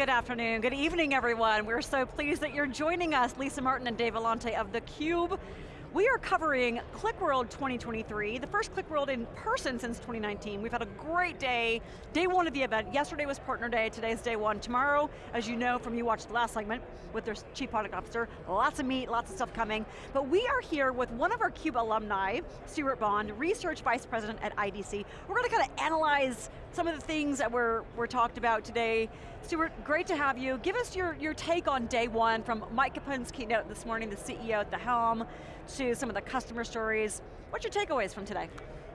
Good afternoon, good evening everyone. We're so pleased that you're joining us, Lisa Martin and Dave Vellante of theCUBE. We are covering QlikWorld 2023, the first QlikWorld in person since 2019. We've had a great day, day one of the event. Yesterday was partner day, today's day one. Tomorrow, as you know from you watched the last segment with their chief product officer, lots of meat, lots of stuff coming. But we are here with one of our CUBE alumni, Stewart Bond, research vice president at IDC. We're going to kind of analyze some of the things that were, were talked about today. Stewart, great to have you. Give us your, your take on day one from Mike Capone's keynote this morning, the CEO at the helm, to some of the customer stories. What's your takeaways from today?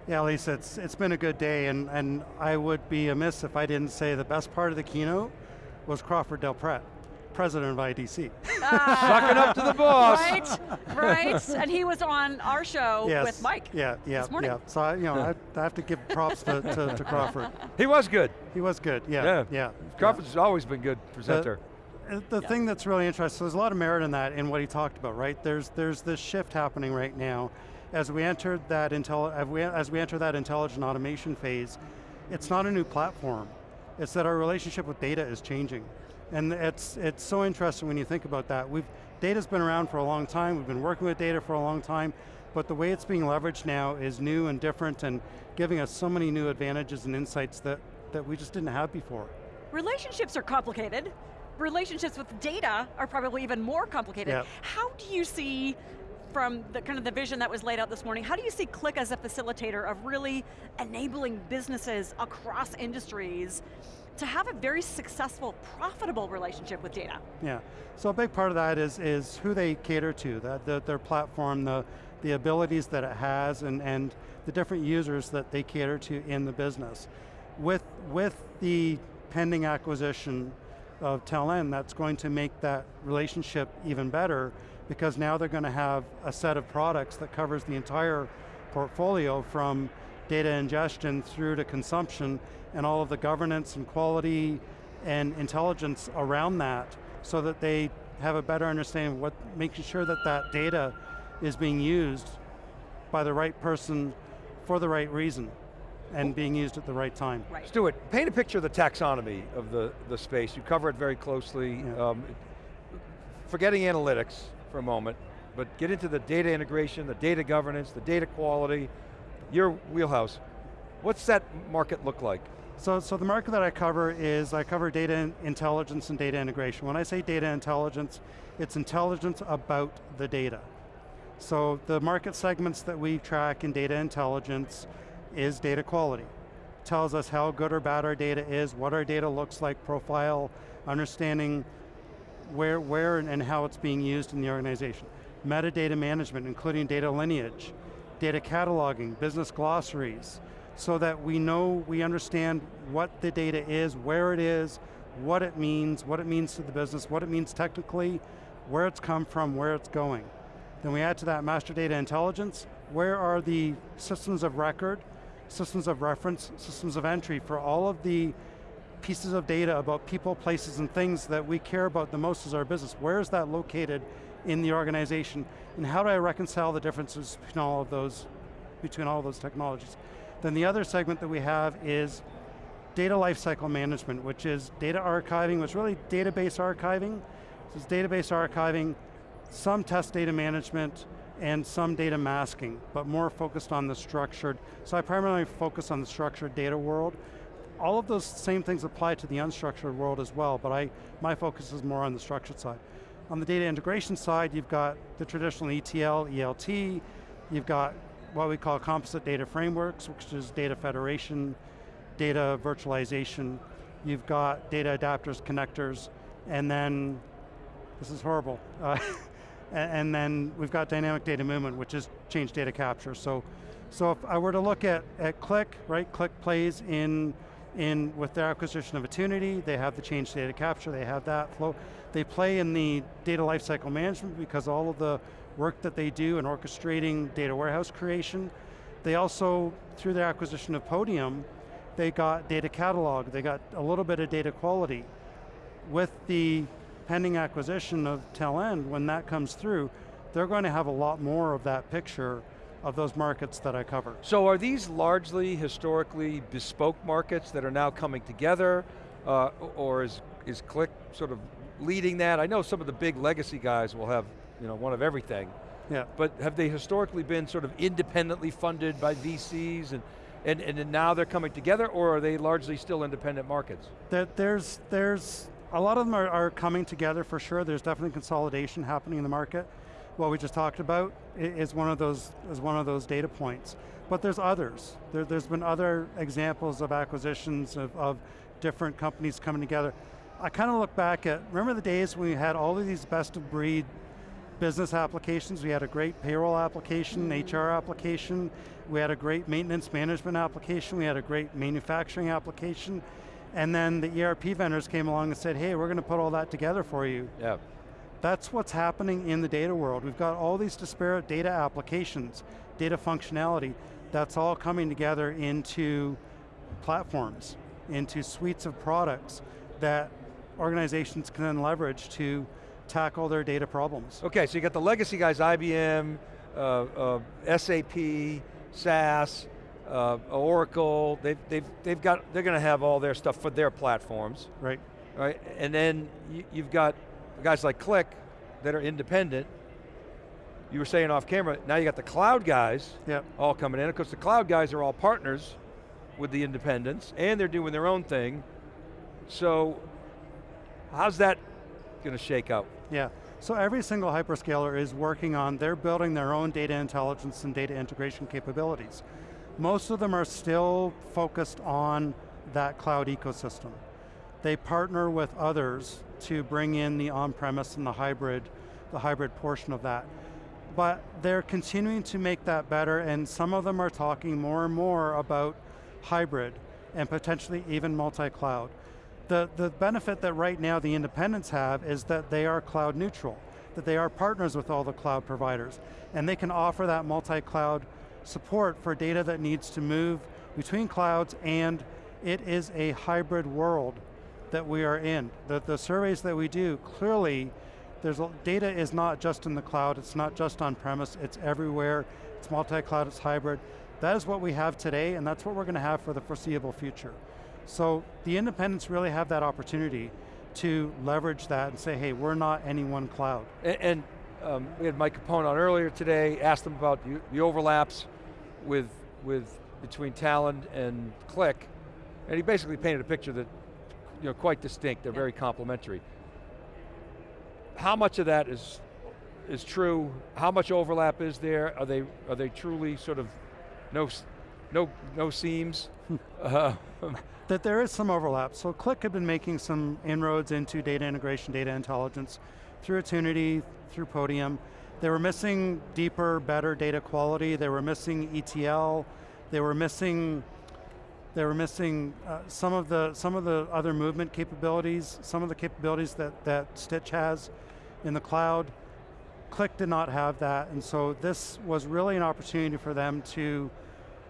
Yeah, Lisa, it's, it's been a good day, and, and I would be amiss if I didn't say the best part of the keynote was Crawford Del Prete, president of IDC. Ah, Sucking up to the boss. Right, right, and he was on our show yes, with Mike Yeah, yeah, this yeah. So I, you know, I, I have to give props to, to, to Crawford. He was good. He was good, yeah, Yeah. yeah. Crawford's always been good presenter. Uh, The Yeah. thing that's really interesting, so there's a lot of merit in that, in what he talked about, right? There's, there's this shift happening right now. As we enter that intel, as we, as we enter that intelligent automation phase, it's not a new platform. It's that our relationship with data is changing. And it's, it's so interesting when you think about that. We've, data's been around for a long time, we've been working with data for a long time, but the way it's being leveraged now is new and different and giving us so many new advantages and insights that, that we just didn't have before. Relationships are complicated. Relationships with data are probably even more complicated. Yep. How do you see, from the kind of the vision that was laid out this morning, how do you see Qlik as a facilitator of really enabling businesses across industries to have a very successful, profitable relationship with data? Yeah, so a big part of that is, is who they cater to, that the, their platform, the, the abilities that it has, and, and the different users that they cater to in the business. With, with the pending acquisition of Talend, that's going to make that relationship even better because now they're going to have a set of products that covers the entire portfolio from data ingestion through to consumption and all of the governance and quality and intelligence around that so that they have a better understanding of what, making sure that that data is being used by the right person for the right reason and being used at the right time. Right. Stewart, paint a picture of the taxonomy of the, the space. You cover it very closely. Yeah. Um, forgetting analytics for a moment, but get into the data integration, the data governance, the data quality, your wheelhouse. What's that market look like? So, so the market that I cover is, I cover data intelligence and data integration. When I say data intelligence, it's intelligence about the data. So the market segments that we track in data intelligence is data quality. Tells us how good or bad our data is, what our data looks like, profile, understanding where, where and how it's being used in the organization. Metadata management, including data lineage, data cataloging, business glossaries, so that we know, we understand what the data is, where it is, what it means, what it means to the business, what it means technically, where it's come from, where it's going. Then we add to that master data intelligence, where are the systems of record, systems of reference, systems of entry for all of the pieces of data about people, places, and things that we care about the most as our business. Where is that located in the organization? And how do I reconcile the differences between all of those, between all of those technologies? Then the other segment that we have is data lifecycle management, which is data archiving, which is really database archiving. This is database archiving, some test data management, and some data masking, but more focused on the structured. So I primarily focus on the structured data world. All of those same things apply to the unstructured world as well, but I, my focus is more on the structured side. On the data integration side, you've got the traditional ETL, ELT, you've got what we call composite data frameworks, which is data federation, data virtualization, you've got data adapters, connectors, and then, this is horrible, uh, and, then we've got dynamic data movement, which is change data capture. So, so if I were to look at, at Qlik, right, Qlik plays in, in with their acquisition of Attunity, they have the change data capture, they have that flow. They play in the data lifecycle management because all of the work that they do in orchestrating data warehouse creation. They also, through their acquisition of Podium, they got data catalog, they got a little bit of data quality. With the pending acquisition of Talend, when that comes through, they're going to have a lot more of that picture of those markets that I cover. So are these largely historically bespoke markets that are now coming together, uh, or is is Qlik sort of leading that? I know some of the big legacy guys will have you know, one of everything, Yeah. but have they historically been sort of independently funded by VCs and, and, and now they're coming together or are they largely still independent markets? There, there's, there's, a lot of them are, are coming together for sure. There's definitely consolidation happening in the market. What we just talked about is one of those, is one of those data points. But there's others. There, there's been other examples of acquisitions of, of different companies coming together. I kind of look back at, remember the days when we had all of these best of breed business applications. We had a great payroll application, HR application. We had a great maintenance management application. We had a great manufacturing application. And then the ERP vendors came along and said, hey, we're going to put all that together for you. Yeah. That's what's happening in the data world. We've got all these disparate data applications, data functionality, that's all coming together into platforms, into suites of products that organizations can then leverage to tackle their data problems. Okay, so you got the legacy guys, IBM, uh, uh, SAP, SAS, uh, Oracle, they've, they've, they've got, they're going to have all their stuff for their platforms, Right, right? And then you, you've got guys like Qlik that are independent. You were saying off camera, now you got the cloud guys yep. all coming in. Of course, the cloud guys are all partners with the independents, and they're doing their own thing. So, how's that going to shake out? Yeah, so every single hyperscaler is working on, they're building their own data intelligence and data integration capabilities. Most of them are still focused on that cloud ecosystem. They partner with others to bring in the on-premise and the hybrid, the hybrid portion of that. But they're continuing to make that better and some of them are talking more and more about hybrid and potentially even multi-cloud. The, the benefit that right now the independents have is that they are cloud neutral, that they are partners with all the cloud providers, and they can offer that multi-cloud support for data that needs to move between clouds and it is a hybrid world that we are in. The, the surveys that we do, clearly, there's data is not just in the cloud, it's not just on premise, it's everywhere, it's multi-cloud, it's hybrid. That is what we have today, and that's what we're going to have for the foreseeable future. So the independents really have that opportunity to leverage that and say, hey, we're not any one cloud. And, and um, we had Mike Capone on earlier today, asked him about the, the overlaps with, with between Talend and Qlik, and he basically painted a picture that, you know, quite distinct, they're Yeah. very complementary. How much of that is, is true? How much overlap is there? Are they, are they truly sort of no, no, no seams? uh, That there is some overlap. So Qlik had been making some inroads into data integration, data intelligence through Attunity, through Podium. They were missing deeper, better data quality. They were missing ETL. They were missing they were missing uh, some of the some of the other movement capabilities, some of the capabilities that that Stitch has in the cloud. Qlik did not have that, and so this was really an opportunity for them to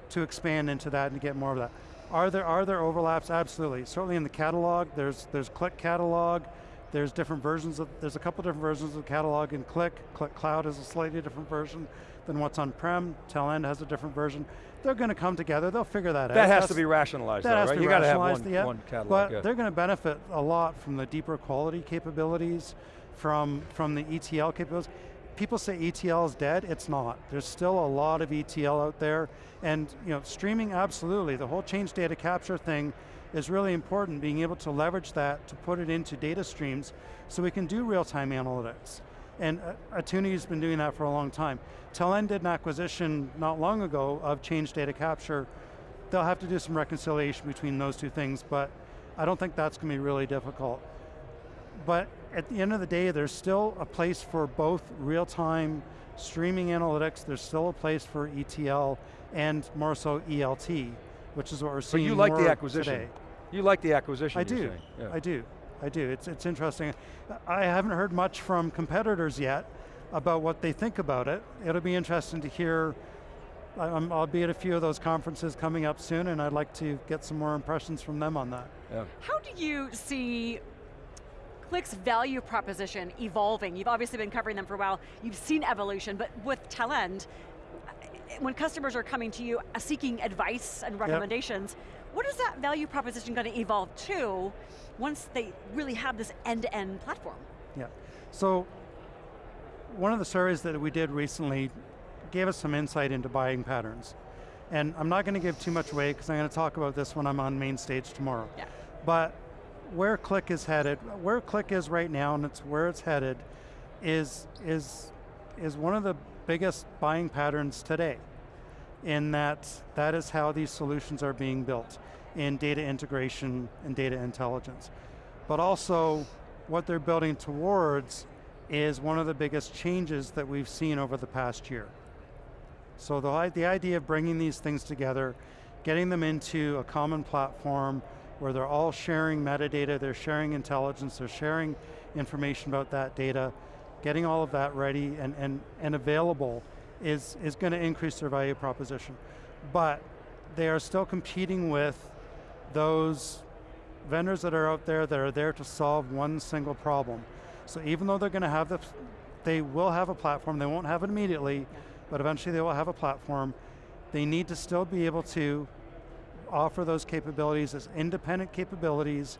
to expand into that and to get more of that. Are there are there overlaps? Absolutely. Certainly in the catalog, there's there's Qlik catalog. There's different versions of there's a couple different versions of the catalog in Qlik. Qlik Cloud is a slightly different version than what's on prem. Talend has a different version. They're going to come together. They'll figure that, out. that has That's- to be rationalized that though, has right? to be you got to have rationalized, one, yeah. one catalog. But yeah. they're going to benefit a lot from the deeper quality capabilities, from, from the ETL capabilities. People say ETL is dead, it's not. There's still a lot of ETL out there, and you know, streaming, absolutely. The whole change data capture thing is really important, being able to leverage that to put it into data streams so we can do real-time analytics. And uh, Attunity's been doing that for a long time. Talend did an acquisition not long ago of change data capture. They'll have to do some reconciliation between those two things, but I don't think that's going to be really difficult. But at the end of the day, there's still a place for both real-time streaming analytics, there's still a place for ETL, and more so ELT, which is what we're seeing. so you like the acquisition? today. You like the acquisition, I do. Yeah. I do, I do. It's, it's interesting. I haven't heard much from competitors yet about what they think about it. It'll be interesting to hear, I- I'm- I'll be at a few of those conferences coming up soon and I'd like to get some more impressions from them on that. yeah. How do you see Qlik's value proposition evolving? You've obviously been covering them for a while. You've seen evolution, but with Talend, when customers are coming to you uh, seeking advice and recommendations, what is that value proposition going to evolve to once they really have this end-to-end platform? Yeah, so one of the surveys that we did recently gave us some insight into buying patterns. And I'm not going to give too much away because I'm going to talk about this when I'm on main stage tomorrow. Yeah. But where Qlik is headed, where Qlik is right now and it's where it's headed is, is, is one of the biggest buying patterns today in that that is how these solutions are being built in data integration and data intelligence. But also what they're building towards is one of the biggest changes that we've seen over the past year. So the, the idea of bringing these things together, getting them into a common platform where they're all sharing metadata, they're sharing intelligence, they're sharing information about that data, getting all of that ready and, and, and available is, is going to increase their value proposition. But they are still competing with those vendors that are out there that are there to solve one single problem. So even though they're going to have the, they will have a platform, they won't have it immediately, but eventually they will have a platform. They need to still be able to offer those capabilities as independent capabilities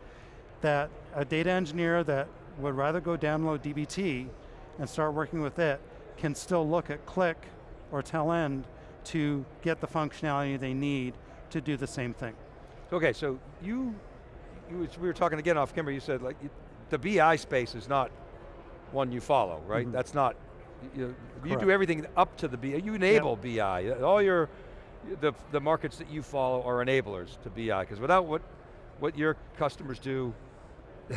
that a data engineer that would rather go download DBT and start working with it can still look at Qlik or Talend to get the functionality they need to do the same thing. Okay, so you, you we were talking again off camera, you said like, the BI space is not one you follow, right? Mm -hmm. That's not, you, you do everything up to the BI, you enable yep. BI. All your, the, the markets that you follow are enablers to BI, because without what, what your customers do,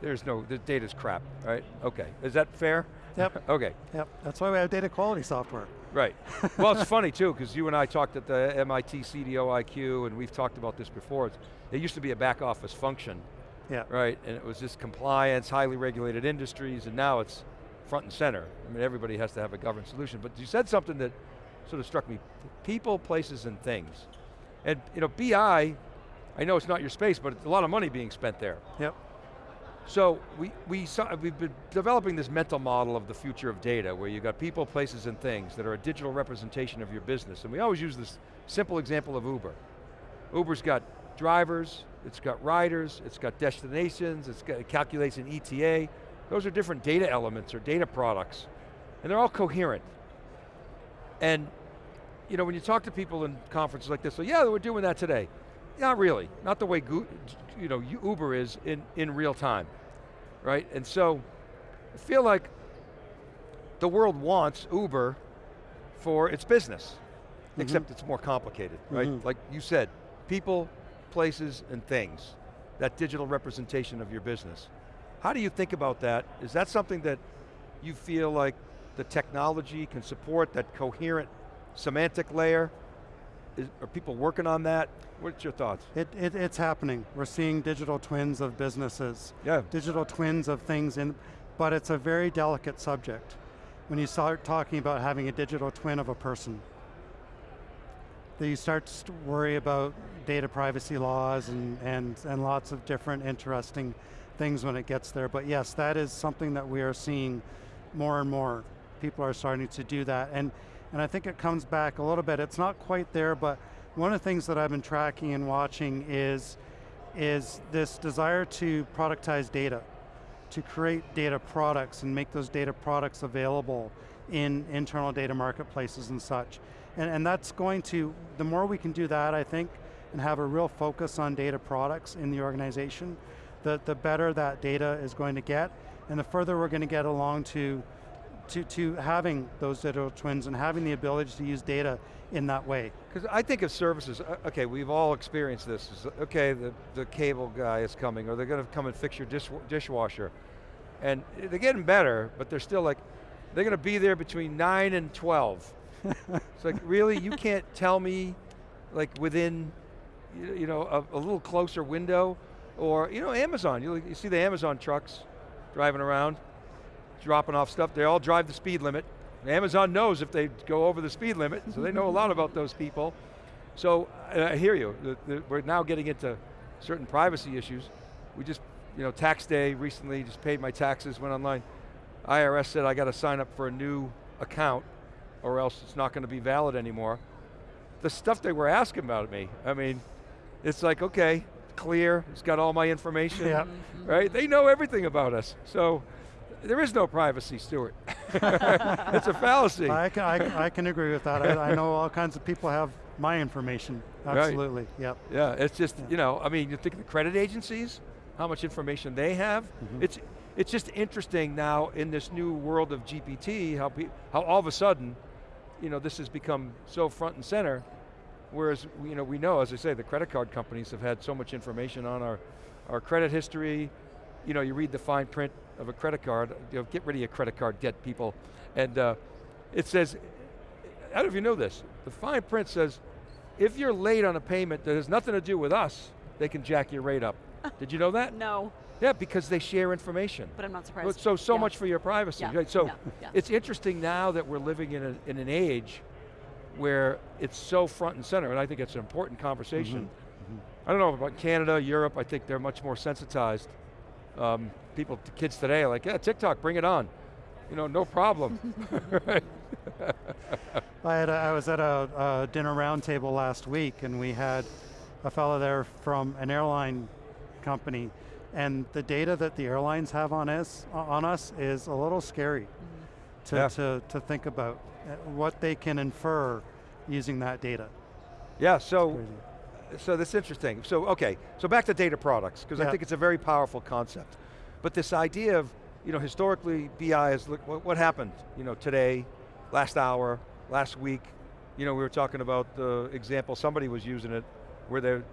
there's no, the data's crap, right? Okay, is that fair? Yep. okay. Yep, that's why we have data quality software. Right. well, it's funny too, because you and I talked at the MIT CDO IQ, and we've talked about this before. It used to be a back office function, yeah. right? And it was just compliance, highly regulated industries, and now it's front and center. I mean, everybody has to have a governed solution. But you said something that sort of struck me. People, places, and things. And you know, BI, I know it's not your space, but it's a lot of money being spent there. Yep. So we, we saw, we've been developing this mental model of the future of data where you've got people, places, and things that are a digital representation of your business. And we always use this simple example of Uber. Uber's got drivers, it's got riders, it's got destinations, it's got, it calculates an ETA. Those are different data elements or data products. And they're all coherent. And you know, when you talk to people in conferences like this, so yeah, we're doing that today. Not really, not the way you know, Uber is in, in real time, right? And so, I feel like the world wants Uber for its business, mm -hmm. except it's more complicated, right? Mm -hmm. Like you said, people, places, and things, that digital representation of your business. How do you think about that? Is that something that you feel like the technology can support, that coherent semantic layer? Is, are people working on that? What's your thoughts? It, it, it's happening. We're seeing digital twins of businesses. Yeah. Digital twins of things, in, but it's a very delicate subject. When you start talking about having a digital twin of a person, that you start to worry about data privacy laws and, and, and lots of different interesting things when it gets there. But yes, that is something that we are seeing more and more. People are starting to do that. And and I think it comes back a little bit. It's not quite there, but one of the things that I've been tracking and watching is, is this desire to productize data, to create data products and make those data products available in internal data marketplaces and such. And, and that's going to, the more we can do that, I think, and have a real focus on data products in the organization, the, the better that data is going to get, and the further we're going to get along to to, to having those digital twins and having the ability to use data in that way. Because I think of services, uh, okay, we've all experienced this. Okay, the, the cable guy is coming, or they're going to come and fix your dish, dishwasher. And they're getting better, but they're still like, they're going to be there between 9 and 12. it's like, really, you can't tell me, like within, you know, a, a little closer window? Or, you know, Amazon, you, you see the Amazon trucks driving around, dropping off stuff. They all drive the speed limit. Amazon knows if they go over the speed limit, so they know a lot about those people. So uh, I hear you. The, the, we're now getting into certain privacy issues. We just, you know, tax day recently, just paid my taxes, went online. IRS said I got to sign up for a new account or else it's not going to be valid anymore. The stuff they were asking about me, I mean, it's like, okay, clear, it's got all my information, Yeah. right? They know everything about us. So there is no privacy, Stewart. it's a fallacy. I can, I, I can agree with that. I, I know all kinds of people have my information. Right. Absolutely, yep. Yeah, it's just, you know, I mean, you think of the credit agencies, how much information they have. Mm-hmm. It's, it's just interesting now in this new world of GPT, how, pe- how all of a sudden, you know, this has become so front and center, whereas, you know, we know, as I say, the credit card companies have had so much information on our, our credit history, you know, you read the fine print of a credit card, you know, get rid of your credit card debt, people, and uh, it says, I don't know if you know this, the fine print says, if you're late on a payment that has nothing to do with us, they can jack your rate up. Did you know that? No, Yeah, because they share information. but I'm not surprised. So, so Yeah. much for your privacy. Yeah, right? So, yeah, yeah. it's interesting now that we're living in, a, in an age where it's so front and center, and I think it's an important conversation. Mm-hmm. I don't know about Canada, Europe, I think they're much more sensitized. Um, people, kids today are like, yeah, TikTok, bring it on. You know, no problem. right? I, had a, I was at a, a dinner roundtable last week and we had a fellow there from an airline company and the data that the airlines have on us, on us is a little scary to, Yeah. to, to think about uh, what they can infer using that data. Yeah, so, so that's interesting. So, okay, so back to data products, because I think it's a very powerful concept. But this idea of, you know, historically BI is, look, what, what happened, you know, today, last hour, last week, you know, we were talking about the example, somebody was using it, where they're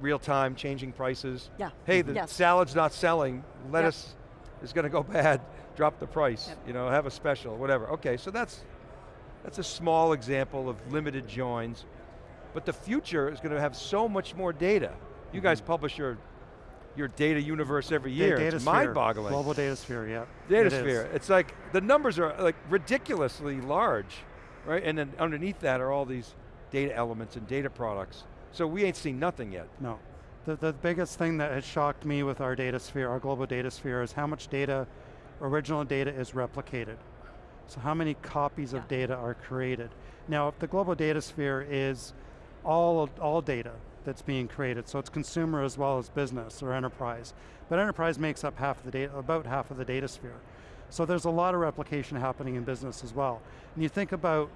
real time changing prices. Yeah. Hey, the Yes. salad's not selling, lettuce is going to go bad, drop the price, Yep. you know, have a special, whatever. Okay, so that's, that's a small example of limited joins. But the future is going to have so much more data. You guys mm-hmm. publish your, your data universe every year. data it's mind-boggling. Global data sphere, yeah. Data it is. sphere. It's like, the numbers are like ridiculously large, right? And then underneath that are all these data elements and data products. So we ain't seen nothing yet. No. The, the biggest thing that has shocked me with our data sphere, our global data sphere, is how much data, original data is replicated. So how many copies Yeah. of data are created. Now, if the global data sphere is all, all data that's being created, so it's consumer as well as business or enterprise. But enterprise makes up half of the data, about half of the data sphere. So there's a lot of replication happening in business as well. And you think about,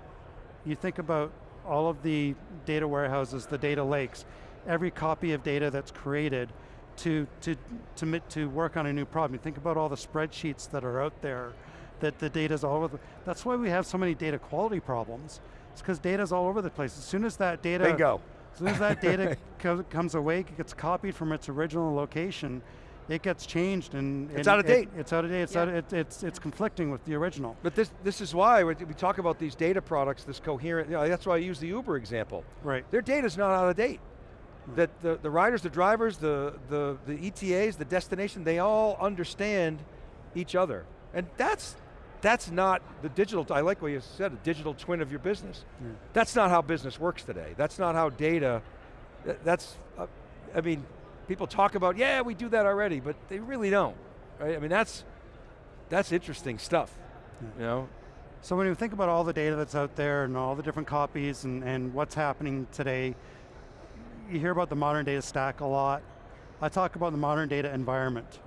you think about all of the data warehouses, the data lakes, every copy of data that's created to, to, to, to work on a new problem. You think about all the spreadsheets that are out there, that the data's all over that's why we have so many data quality problems. It's because data's all over the place. As soon as that data, Bingo. As soon as that data co comes awake, it gets copied from its original location, it gets changed and- It's and out of it- date. it's out of date, it's, Yeah. out, it, it's, it's conflicting with the original. But this, this is why we we talk about these data products, this coherent, you know, that's why I use the Uber example. Right. Their data's not out of date. Hmm. That the, the riders, the drivers, the, the, the ETAs, the destination, they all understand each other. And that's, that's not the digital, I like what you said, a digital twin of your business. Yeah. That's not how business works today. That's not how data, that's, uh, I mean, people talk about, yeah, we do that already, but they really don't, right? I mean, that's, that's interesting stuff, you know? So when you think about all the data that's out there and all the different copies and, and what's happening today, you hear about the modern data stack a lot. I talk about the modern data environment.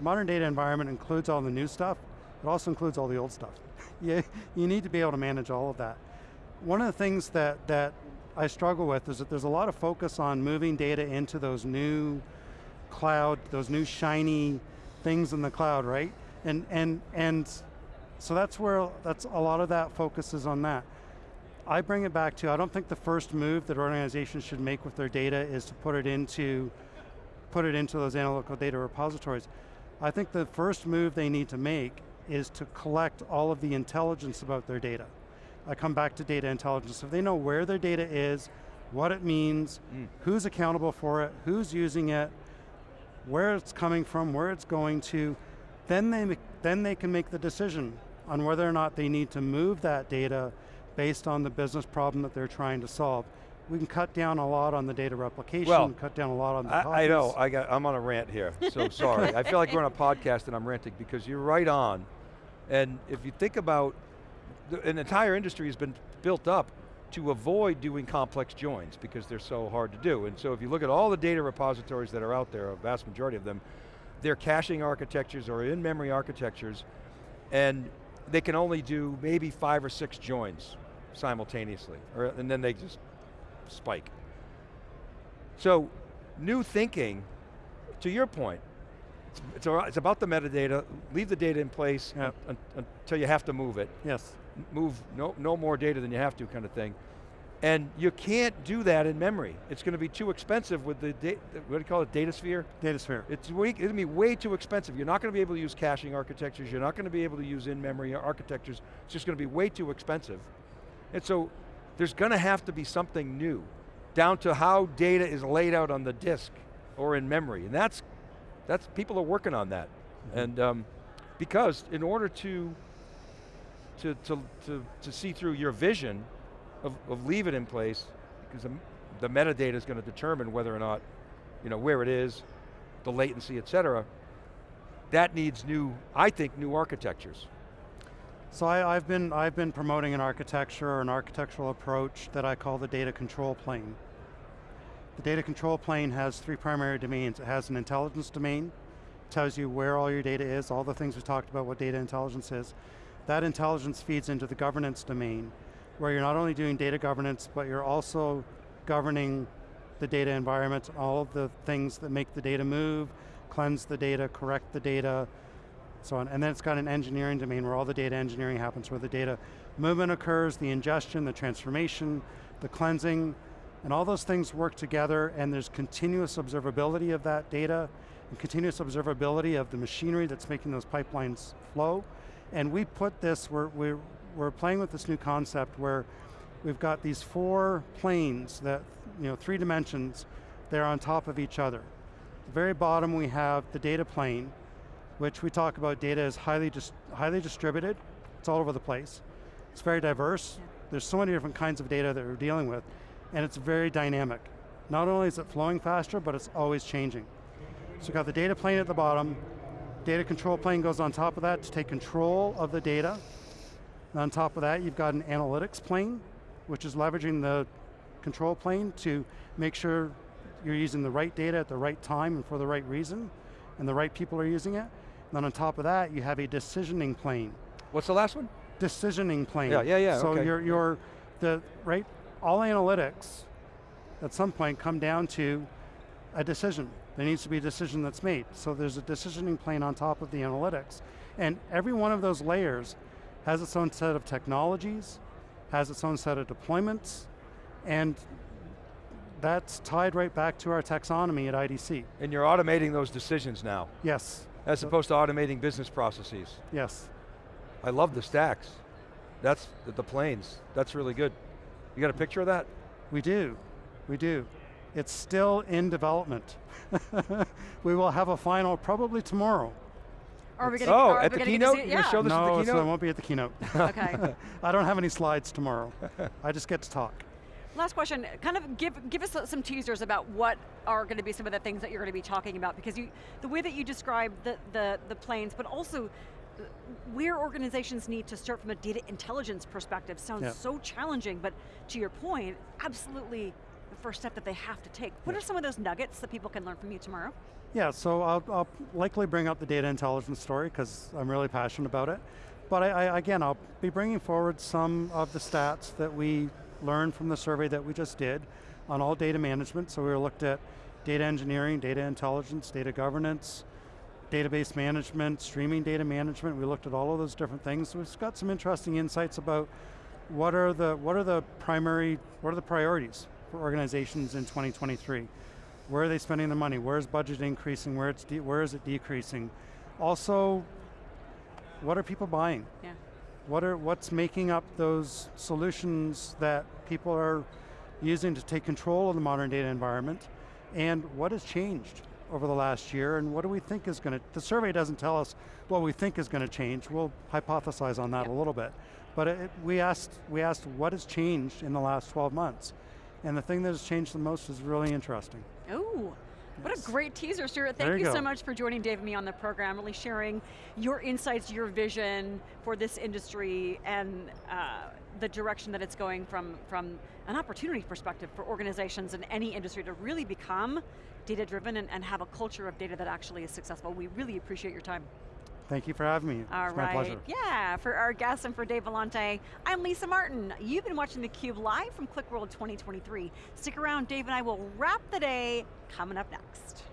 Modern data environment includes all the new stuff, it also includes all the old stuff. you, you need to be able to manage all of that. One of the things that, that I struggle with is that there's a lot of focus on moving data into those new cloud, those new shiny things in the cloud, right? And, and, and so that's where, that's a lot of that focuses on that. I bring it back to, I don't think the first move that organizations should make with their data is to put it into, put it into those analytical data repositories. I think the first move they need to make is to collect all of the intelligence about their data. I come back to data intelligence. If they know where their data is, what it means, Mm. who's accountable for it, who's using it, where it's coming from, where it's going to, then they, then they can make the decision on whether or not they need to move that data based on the business problem that they're trying to solve. We can cut down a lot on the data replication, Well, cut down a lot on the I, I know. I got, I'm on a rant here, so sorry. I feel like we're on a podcast and I'm ranting because you're right on. And if you think about an entire industry has been built up to avoid doing complex joins because they're so hard to do. And so if you look at all the data repositories that are out there, a vast majority of them, they're caching architectures or in-memory architectures, and they can only do maybe five or six joins simultaneously, or, and then they just spike. So, new thinking, to your point, it's, it's, it's about the metadata, leave the data in place Yep. un- un- until you have to move it Yes, move no, no more data than you have to kind of thing. And you can't do that in memory. It's going to be too expensive with the, what do you call it, data sphere? data sphere. It's, way, going to be way too expensive. You're not going to be able to use caching architectures. You're not going to be able to use in-memory architectures. It's just going to be way too expensive. And so there's going to have to be something new, down to how data is laid out on the disk or in memory. And that's, that's people are working on that. And um, because in order to, to, to, to, to see through your vision of, of leave it in place, because the, the metadata is going to determine whether or not, you know, where it is, the latency, et cetera, that needs new, I think, new architectures. So I, I've been I've been promoting an architecture an architectural approach that I call the data control plane. The data control plane has three primary domains. It has an intelligence domain, tells you where all your data is, all the things we talked about, what data intelligence is. That intelligence feeds into the governance domain, where you're not only doing data governance, but you're also governing the data environment, all of the things that make the data move, cleanse the data, correct the data, so on. And then it's got an engineering domain where all the data engineering happens, where the data movement occurs, the ingestion, the transformation, the cleansing, and all those things work together and there's continuous observability of that data and continuous observability of the machinery that's making those pipelines flow. And we put this, we're, we're, we're playing with this new concept where we've got these four planes that, you know, three dimensions, they're on top of each other. the very bottom we have the data plane, which we talk about data is highly, dis highly distributed. It's all over the place. It's very diverse. There's so many different kinds of data that we're dealing with, and it's very dynamic. Not only is it flowing faster, but it's always changing. So you've got the data plane at the bottom, data control plane goes on top of that to take control of the data. And on top of that, you've got an analytics plane, which is leveraging the control plane to make sure you're using the right data at the right time and for the right reason, and the right people are using it. And then on top of that, you have a decisioning plane. What's the last one? Decisioning plane. Yeah, yeah, yeah, So okay. you're, you're, the, right, all analytics at some point come down to a decision. There needs to be a decision that's made. So there's a decisioning plane on top of the analytics. And every one of those layers has its own set of technologies, has its own set of deployments, and that's tied right back to our taxonomy at IDC. And you're automating those decisions now, Yes, as opposed to automating business processes. yes. I love the stacks. That's the, the planes. That's really good. You got a picture of that? We do, we do. It's still in development. we will have a final probably tomorrow. Are we going Oh, to at the keynote? You're gonna show this at the no, so keynote? it won't be at the keynote. Okay. I don't have any slides tomorrow. I just get to talk. Last question, kind of give, give us some teasers about what are going to be some of the things that you're going to be talking about because you, the way that you describe the, the, the planes, but also where organizations need to start from a data intelligence perspective sounds Yeah. so challenging, but to your point, absolutely the first step that they have to take. What Yeah. are some of those nuggets that people can learn from you tomorrow? Yeah, so I'll, I'll likely bring up the data intelligence story because I'm really passionate about it. But I, I, again, I'll be bringing forward some of the stats that we learned from the survey that we just did on all data management. So we looked at data engineering, data intelligence, data governance, database management, streaming data management. We looked at all of those different things. We've got some interesting insights about what are the what are the primary what are the priorities for organizations in 2023? Where are they spending their money? Where is budget increasing? Where it's where is it decreasing? Also, what are people buying? Yeah. What are what's making up those solutions that people are using to take control of the modern data environment? And what has changed over the last year? And what do we think is going to? The survey doesn't tell us what we think is going to change. We'll hypothesize on that a little bit. But it, we asked we asked what has changed in the last 12 months, and the thing that has changed the most is really interesting. Oh, What a great teaser, Stewart. There Thank you you, so much for joining Dave and me on the program, really sharing your insights, your vision for this industry and uh, the direction that it's going from, from an opportunity perspective for organizations in any industry to really become data-driven and, and have a culture of data that actually is successful. We really appreciate your time. Thank you for having me. All it's my pleasure. Yeah, for our guests and for Dave Vellante, I'm Lisa Martin. You've been watching theCUBE live from QlikWorld 2023. Stick around, Dave and I will wrap the day coming up next.